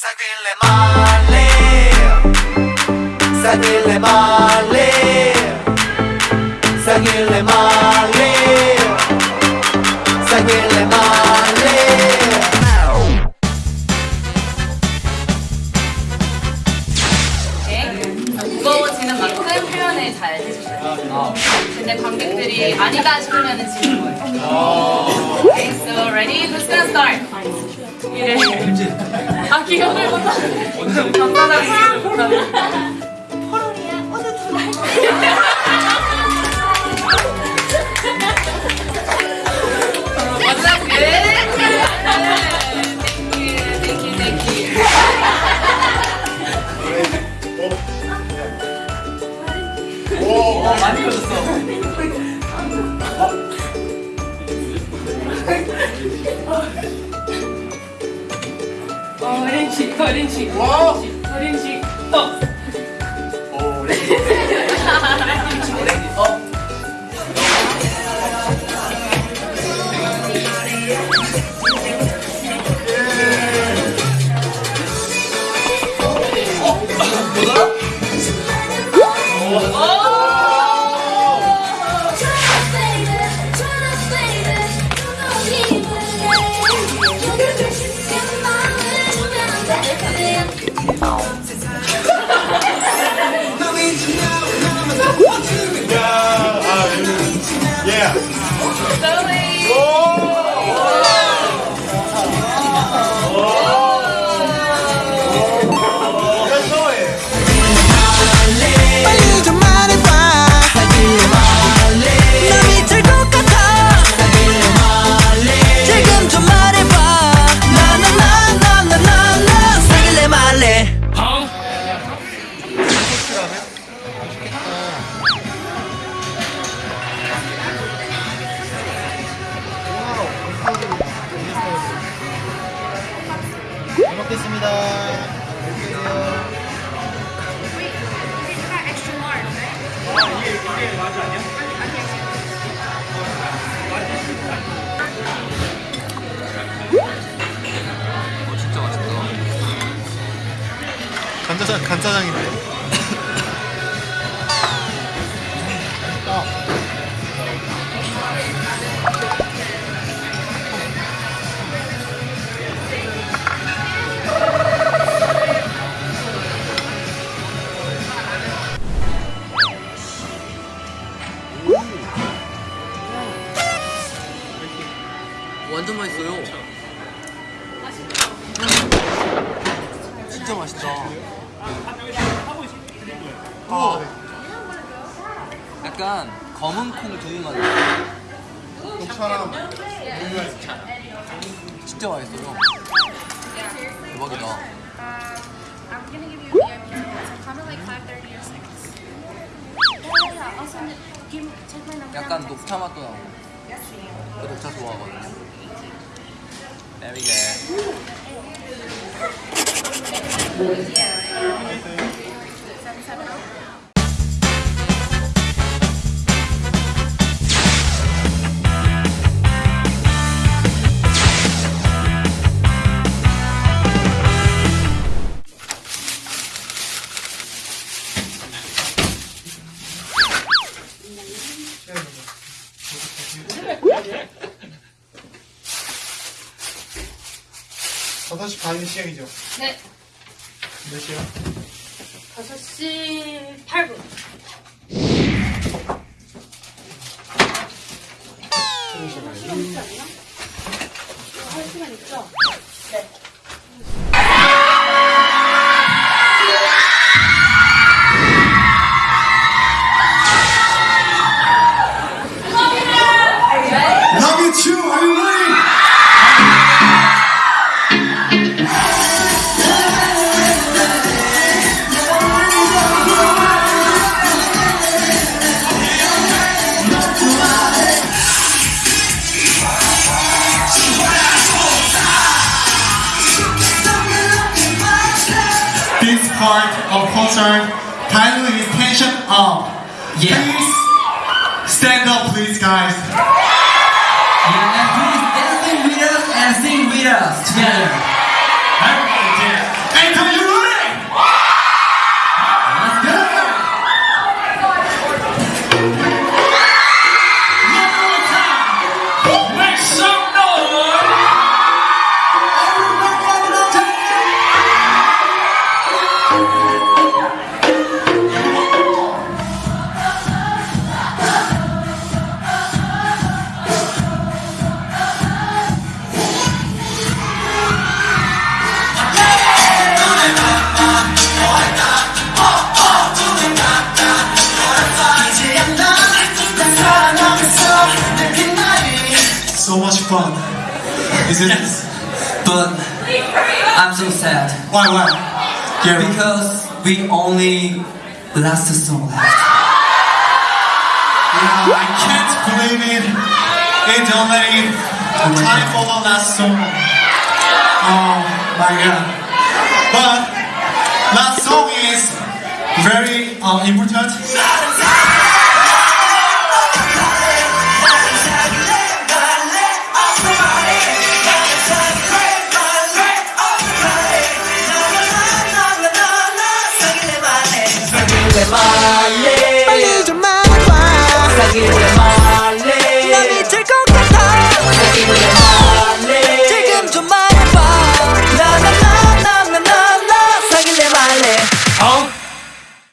Sagrele male Sagrele male Sagrele male Sagrele male 무거워지는 만큼 표현을 잘 해주셔요. 근데 관객들이 아니다 싶으면 지는 거예요. Okay, so ready? Who's gonna start? 이래. 아, 기억을 못하네. you, thank you. 어, 많이 커졌어. 快点起，快点起，哇，快点起，动。So 간짜장, 간짜장인데. 완전 맛있어요. 진짜 맛있다. 어. 약간 검은 콩 두유 맛. 녹차랑 진짜 맛있어요. 대박이다. I'm gonna give you a VIP ticket, so come at like 5.30 or 6. Yeah, yeah, I'll send it. Give me, check my number. 약간 녹차 맛도 나고. 저 녹차 좋아하거든요. There we go. Yeah. 5시 반 시작이죠? 네. 몇 시요? 5시 8분. Part of concert title is tension up. Yeah. Please stand up, please, guys. Yeah, and please dancing with us and sing with us together. Is it? But I'm so sad Why? Why? Yeah. because we only last song left. Yeah, I can't believe it. It's only time for the last song. Oh my god. But last song is very uh, important.